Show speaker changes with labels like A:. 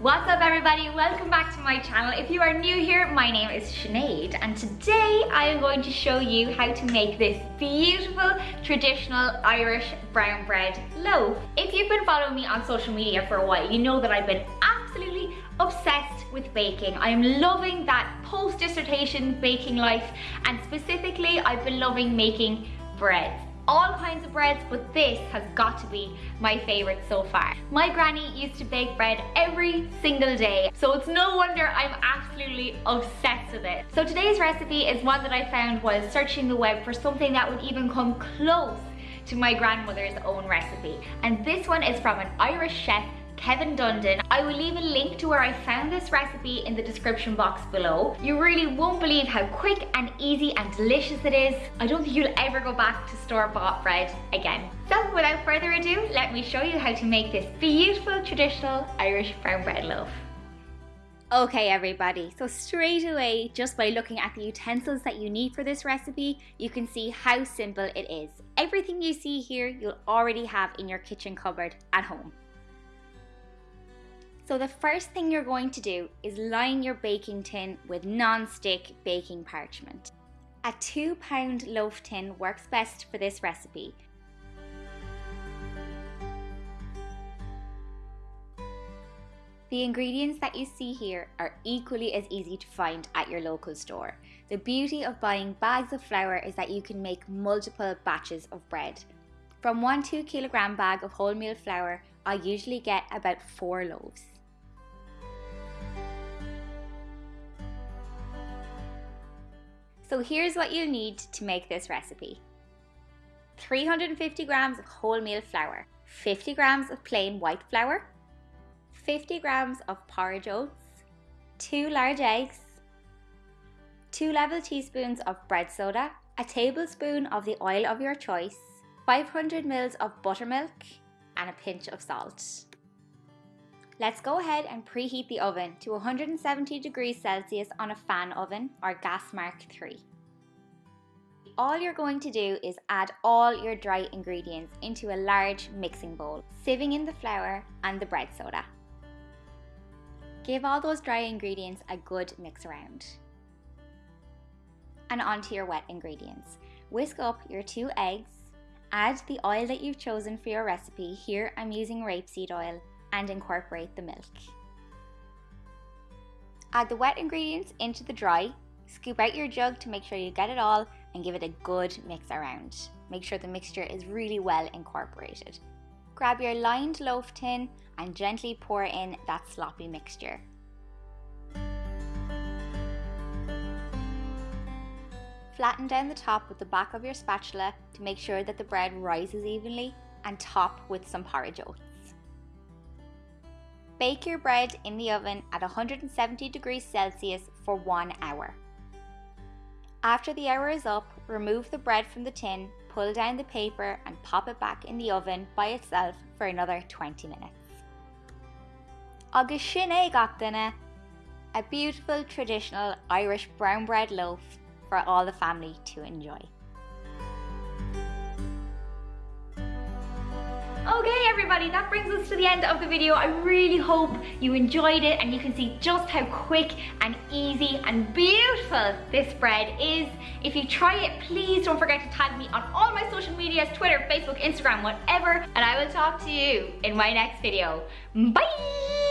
A: What's up everybody? Welcome back to my channel. If you are new here, my name is Sinead and today I am going to show you how to make this beautiful traditional Irish brown bread loaf. If you've been following me on social media for a while, you know that I've been absolutely obsessed with baking. I am loving that post-dissertation baking life and specifically I've been loving making breads all kinds of breads, but this has got to be my favorite so far. My granny used to bake bread every single day, so it's no wonder I'm absolutely obsessed with it. So today's recipe is one that I found while searching the web for something that would even come close to my grandmother's own recipe. And this one is from an Irish chef Kevin Dundon. I will leave a link to where I found this recipe in the description box below. You really won't believe how quick and easy and delicious it is. I don't think you'll ever go back to store-bought bread again. So without further ado, let me show you how to make this beautiful traditional Irish brown bread loaf. Okay everybody, so straight away, just by looking at the utensils that you need for this recipe, you can see how simple it is. Everything you see here, you'll already have in your kitchen cupboard at home. So the first thing you're going to do is line your baking tin with non-stick baking parchment. A two pound loaf tin works best for this recipe. The ingredients that you see here are equally as easy to find at your local store. The beauty of buying bags of flour is that you can make multiple batches of bread. From one 2 kilogram bag of wholemeal flour, I usually get about 4 loaves. So here's what you'll need to make this recipe. 350 grams of wholemeal flour, 50 grams of plain white flour, 50 grams of porridge oats, 2 large eggs, 2 level teaspoons of bread soda, a tablespoon of the oil of your choice, 500 ml of buttermilk, and a pinch of salt. Let's go ahead and preheat the oven to 170 degrees Celsius on a fan oven or gas mark 3. All you're going to do is add all your dry ingredients into a large mixing bowl, sieving in the flour and the bread soda. Give all those dry ingredients a good mix around. And onto your wet ingredients. Whisk up your two eggs, add the oil that you've chosen for your recipe, here I'm using rapeseed oil, and incorporate the milk. Add the wet ingredients into the dry, scoop out your jug to make sure you get it all and give it a good mix around. Make sure the mixture is really well incorporated. Grab your lined loaf tin and gently pour in that sloppy mixture. Flatten down the top with the back of your spatula to make sure that the bread rises evenly and top with some porridge oats. Bake your bread in the oven at 170 degrees Celsius for one hour. After the hour is up, remove the bread from the tin, pull down the paper and pop it back in the oven by itself for another 20 minutes. Agus sin é a beautiful traditional Irish brown bread loaf for all the family to enjoy. Okay everybody, that brings us to the end of the video. I really hope you enjoyed it and you can see just how quick and easy and beautiful this bread is. If you try it, please don't forget to tag me on all my social medias, Twitter, Facebook, Instagram, whatever, and I will talk to you in my next video. Bye!